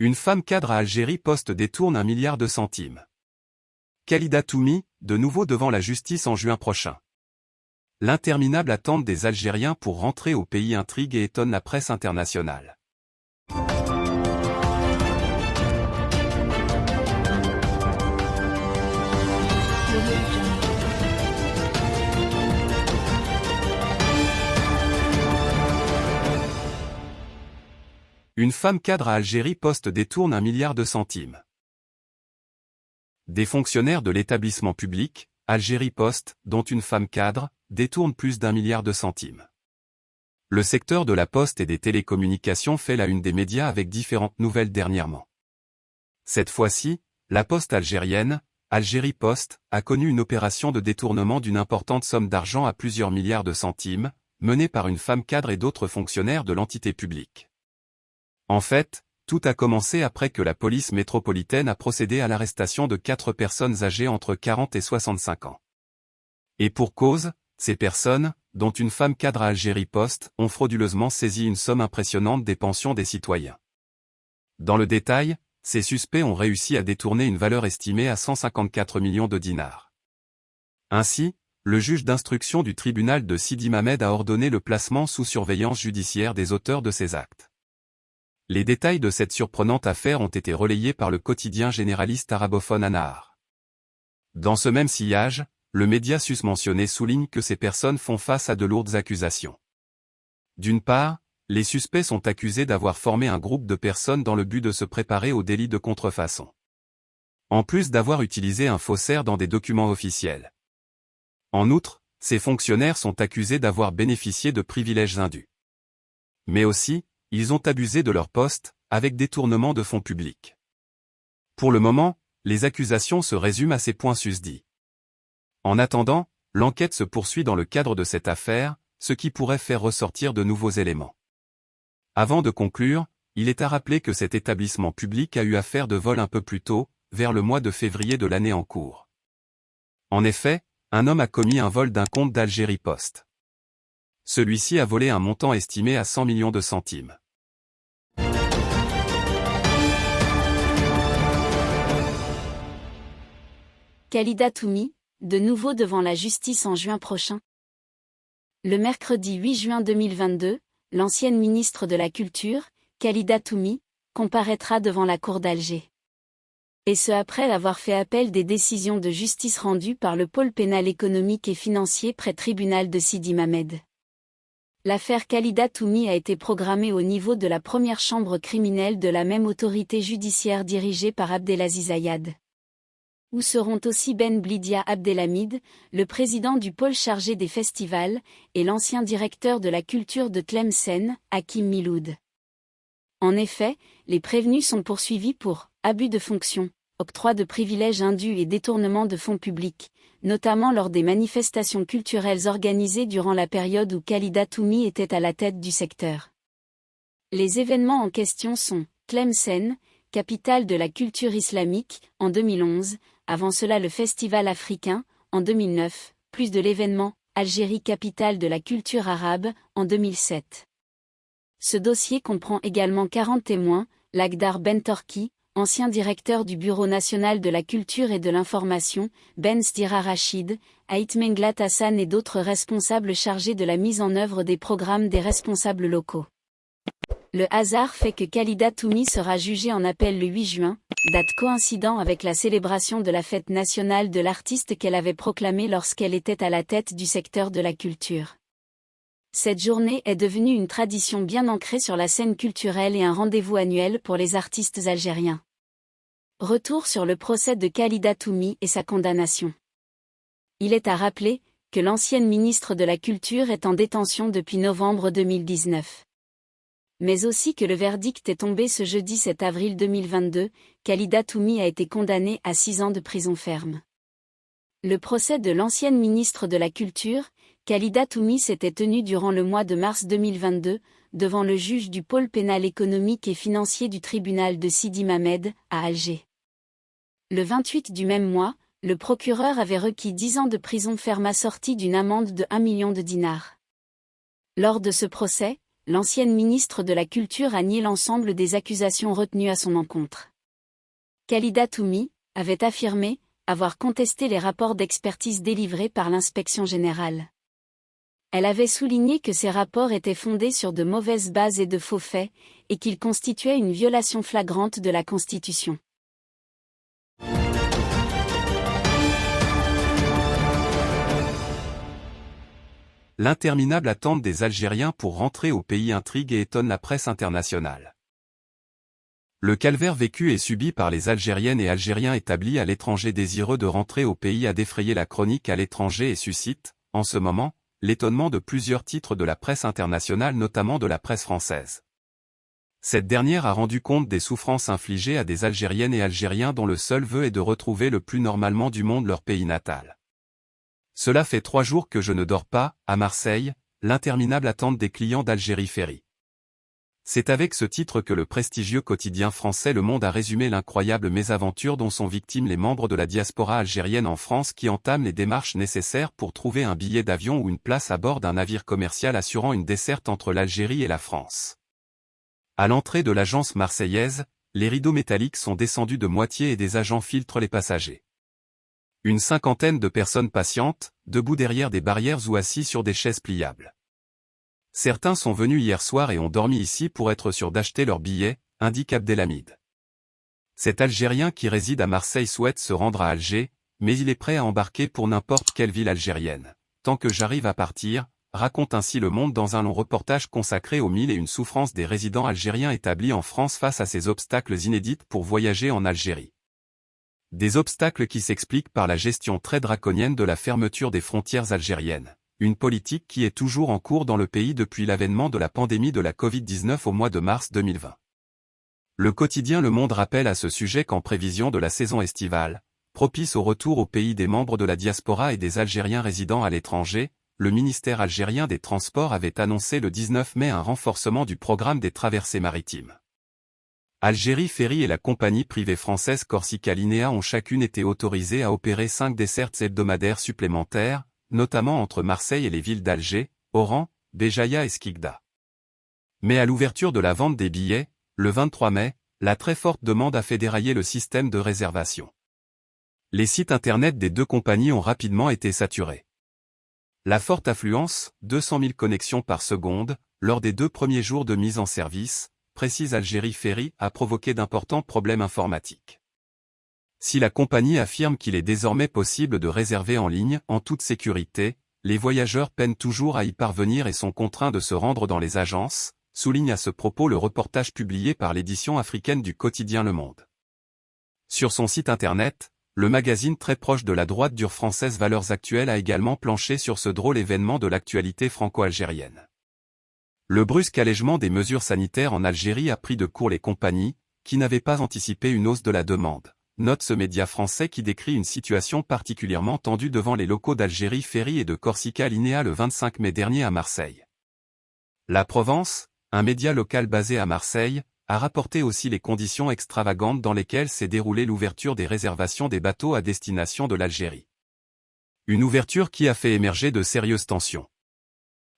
Une femme cadre à Algérie poste détourne un milliard de centimes. Khalida Toumi, de nouveau devant la justice en juin prochain. L'interminable attente des Algériens pour rentrer au pays intrigue et étonne la presse internationale. Une femme cadre à Algérie poste détourne un milliard de centimes. Des fonctionnaires de l'établissement public, Algérie Poste, dont une femme cadre, détourne plus d'un milliard de centimes. Le secteur de la poste et des télécommunications fait la une des médias avec différentes nouvelles dernièrement. Cette fois-ci, la poste algérienne, Algérie Poste, a connu une opération de détournement d'une importante somme d'argent à plusieurs milliards de centimes, menée par une femme cadre et d'autres fonctionnaires de l'entité publique. En fait, tout a commencé après que la police métropolitaine a procédé à l'arrestation de quatre personnes âgées entre 40 et 65 ans. Et pour cause, ces personnes, dont une femme cadre à Algérie Poste, ont frauduleusement saisi une somme impressionnante des pensions des citoyens. Dans le détail, ces suspects ont réussi à détourner une valeur estimée à 154 millions de dinars. Ainsi, le juge d'instruction du tribunal de Sidi Mamed a ordonné le placement sous surveillance judiciaire des auteurs de ces actes. Les détails de cette surprenante affaire ont été relayés par le quotidien généraliste arabophone Anahar. Dans ce même sillage, le média susmentionné souligne que ces personnes font face à de lourdes accusations. D'une part, les suspects sont accusés d'avoir formé un groupe de personnes dans le but de se préparer au délit de contrefaçon. En plus d'avoir utilisé un faussaire dans des documents officiels. En outre, ces fonctionnaires sont accusés d'avoir bénéficié de privilèges indus. Mais aussi, ils ont abusé de leur poste, avec détournement de fonds publics. Pour le moment, les accusations se résument à ces points susdits. En attendant, l'enquête se poursuit dans le cadre de cette affaire, ce qui pourrait faire ressortir de nouveaux éléments. Avant de conclure, il est à rappeler que cet établissement public a eu affaire de vol un peu plus tôt, vers le mois de février de l'année en cours. En effet, un homme a commis un vol d'un compte d'Algérie Post celui-ci a volé un montant estimé à 100 millions de centimes. Khalida Toumi, de nouveau devant la justice en juin prochain. Le mercredi 8 juin 2022, l'ancienne ministre de la Culture, Khalida Toumi, comparaîtra devant la cour d'Alger. Et ce après avoir fait appel des décisions de justice rendues par le pôle pénal économique et financier près tribunal de Sidi Mamed. L'affaire Khalida Toumi a été programmée au niveau de la première chambre criminelle de la même autorité judiciaire dirigée par Abdelaziz Ayad. Où seront aussi Ben Blidia Abdelhamid, le président du pôle chargé des festivals, et l'ancien directeur de la culture de Tlemcen, Hakim Miloud. En effet, les prévenus sont poursuivis pour abus de fonction, octroi de privilèges indus et détournement de fonds publics, notamment lors des manifestations culturelles organisées durant la période où Khalida Toumi était à la tête du secteur. Les événements en question sont Tlemcen, capitale de la culture islamique, en 2011, avant cela le Festival africain, en 2009, plus de l'événement Algérie capitale de la culture arabe, en 2007. Ce dossier comprend également 40 témoins, Lagdar Bentorki, ancien directeur du Bureau national de la culture et de l'information, Ben Stira Rachid, Haït Menglat Hassan et d'autres responsables chargés de la mise en œuvre des programmes des responsables locaux. Le hasard fait que Khalida Toumi sera jugée en appel le 8 juin, date coïncidant avec la célébration de la fête nationale de l'artiste qu'elle avait proclamée lorsqu'elle était à la tête du secteur de la culture. Cette journée est devenue une tradition bien ancrée sur la scène culturelle et un rendez-vous annuel pour les artistes algériens. Retour sur le procès de Khalida Toumi et sa condamnation. Il est à rappeler que l'ancienne ministre de la Culture est en détention depuis novembre 2019. Mais aussi que le verdict est tombé ce jeudi 7 avril 2022, Khalida Toumi a été condamnée à six ans de prison ferme. Le procès de l'ancienne ministre de la Culture, Khalida Toumi s'était tenu durant le mois de mars 2022, devant le juge du pôle pénal économique et financier du tribunal de Sidi Mamed, à Alger. Le 28 du même mois, le procureur avait requis 10 ans de prison ferme assortie d'une amende de 1 million de dinars. Lors de ce procès, l'ancienne ministre de la Culture a nié l'ensemble des accusations retenues à son encontre. Khalida Toumi avait affirmé avoir contesté les rapports d'expertise délivrés par l'inspection générale. Elle avait souligné que ces rapports étaient fondés sur de mauvaises bases et de faux faits, et qu'ils constituaient une violation flagrante de la Constitution. L'interminable attente des Algériens pour rentrer au pays intrigue et étonne la presse internationale. Le calvaire vécu et subi par les Algériennes et Algériens établis à l'étranger désireux de rentrer au pays a défrayé la chronique à l'étranger et suscite, en ce moment, l'étonnement de plusieurs titres de la presse internationale notamment de la presse française. Cette dernière a rendu compte des souffrances infligées à des Algériennes et Algériens dont le seul vœu est de retrouver le plus normalement du monde leur pays natal. Cela fait trois jours que je ne dors pas, à Marseille, l'interminable attente des clients d'Algérie Ferry. C'est avec ce titre que le prestigieux quotidien français Le Monde a résumé l'incroyable mésaventure dont sont victimes les membres de la diaspora algérienne en France qui entament les démarches nécessaires pour trouver un billet d'avion ou une place à bord d'un navire commercial assurant une desserte entre l'Algérie et la France. À l'entrée de l'agence marseillaise, les rideaux métalliques sont descendus de moitié et des agents filtrent les passagers. Une cinquantaine de personnes patientes, debout derrière des barrières ou assis sur des chaises pliables. Certains sont venus hier soir et ont dormi ici pour être sûrs d'acheter leur billet, indique Abdelhamid. Cet Algérien qui réside à Marseille souhaite se rendre à Alger, mais il est prêt à embarquer pour n'importe quelle ville algérienne. Tant que j'arrive à partir, raconte ainsi Le Monde dans un long reportage consacré aux mille et une souffrances des résidents algériens établis en France face à ces obstacles inédits pour voyager en Algérie. Des obstacles qui s'expliquent par la gestion très draconienne de la fermeture des frontières algériennes, une politique qui est toujours en cours dans le pays depuis l'avènement de la pandémie de la Covid-19 au mois de mars 2020. Le quotidien Le Monde rappelle à ce sujet qu'en prévision de la saison estivale, propice au retour au pays des membres de la diaspora et des Algériens résidant à l'étranger, le ministère algérien des Transports avait annoncé le 19 mai un renforcement du programme des traversées maritimes. Algérie Ferry et la compagnie privée française Corsica Linea ont chacune été autorisées à opérer cinq dessertes hebdomadaires supplémentaires, notamment entre Marseille et les villes d'Alger, Oran, Béjaïa et Skikda. Mais à l'ouverture de la vente des billets, le 23 mai, la très forte demande a fait dérailler le système de réservation. Les sites internet des deux compagnies ont rapidement été saturés. La forte affluence, 200 000 connexions par seconde, lors des deux premiers jours de mise en service, précise Algérie Ferry, a provoqué d'importants problèmes informatiques. Si la compagnie affirme qu'il est désormais possible de réserver en ligne, en toute sécurité, les voyageurs peinent toujours à y parvenir et sont contraints de se rendre dans les agences, souligne à ce propos le reportage publié par l'édition africaine du quotidien Le Monde. Sur son site internet, le magazine très proche de la droite dure française Valeurs Actuelles a également planché sur ce drôle événement de l'actualité franco-algérienne. Le brusque allègement des mesures sanitaires en Algérie a pris de court les compagnies, qui n'avaient pas anticipé une hausse de la demande. Note ce média français qui décrit une situation particulièrement tendue devant les locaux d'Algérie Ferry et de Corsica Linea le 25 mai dernier à Marseille. La Provence, un média local basé à Marseille, a rapporté aussi les conditions extravagantes dans lesquelles s'est déroulée l'ouverture des réservations des bateaux à destination de l'Algérie. Une ouverture qui a fait émerger de sérieuses tensions.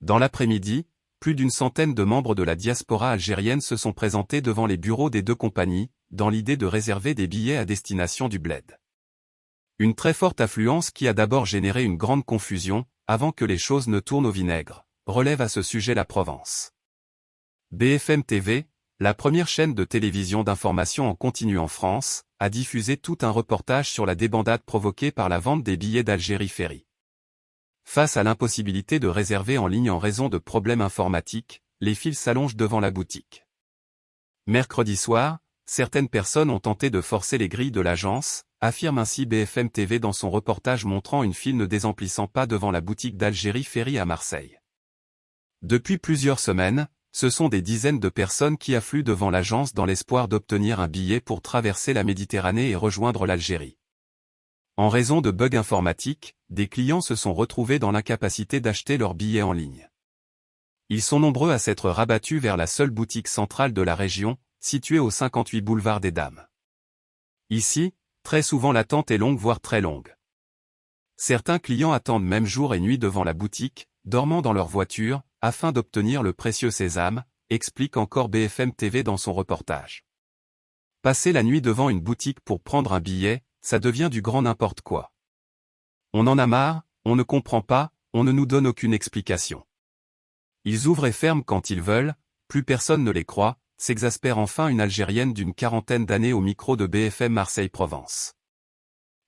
Dans l'après-midi, plus d'une centaine de membres de la diaspora algérienne se sont présentés devant les bureaux des deux compagnies, dans l'idée de réserver des billets à destination du bled. Une très forte affluence qui a d'abord généré une grande confusion, avant que les choses ne tournent au vinaigre, relève à ce sujet la Provence. BFM TV, la première chaîne de télévision d'information en continu en France, a diffusé tout un reportage sur la débandade provoquée par la vente des billets d'Algérie Ferry. Face à l'impossibilité de réserver en ligne en raison de problèmes informatiques, les fils s'allongent devant la boutique. Mercredi soir, certaines personnes ont tenté de forcer les grilles de l'agence, affirme ainsi BFM TV dans son reportage montrant une file ne désemplissant pas devant la boutique d'Algérie Ferry à Marseille. Depuis plusieurs semaines, ce sont des dizaines de personnes qui affluent devant l'agence dans l'espoir d'obtenir un billet pour traverser la Méditerranée et rejoindre l'Algérie. En raison de bugs informatiques, des clients se sont retrouvés dans l'incapacité d'acheter leurs billets en ligne. Ils sont nombreux à s'être rabattus vers la seule boutique centrale de la région, située au 58 boulevard des Dames. Ici, très souvent l'attente est longue voire très longue. Certains clients attendent même jour et nuit devant la boutique, dormant dans leur voiture, afin d'obtenir le précieux sésame, explique encore BFM TV dans son reportage. Passer la nuit devant une boutique pour prendre un billet, ça devient du grand n'importe quoi. On en a marre, on ne comprend pas, on ne nous donne aucune explication. Ils ouvrent et ferment quand ils veulent, plus personne ne les croit, s'exaspère enfin une Algérienne d'une quarantaine d'années au micro de BFM Marseille-Provence.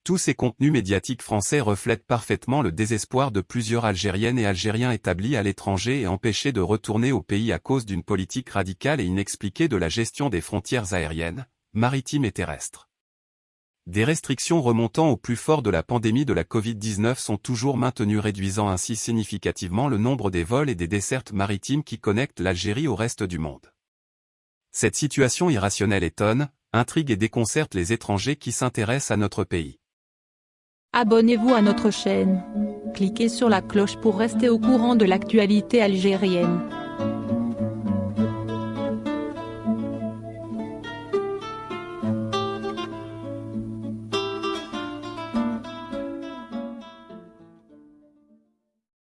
Tous ces contenus médiatiques français reflètent parfaitement le désespoir de plusieurs Algériennes et Algériens établis à l'étranger et empêchés de retourner au pays à cause d'une politique radicale et inexpliquée de la gestion des frontières aériennes, maritimes et terrestres. Des restrictions remontant au plus fort de la pandémie de la Covid-19 sont toujours maintenues réduisant ainsi significativement le nombre des vols et des dessertes maritimes qui connectent l'Algérie au reste du monde. Cette situation irrationnelle étonne, intrigue et déconcerte les étrangers qui s'intéressent à notre pays. Abonnez-vous à notre chaîne. Cliquez sur la cloche pour rester au courant de l'actualité algérienne.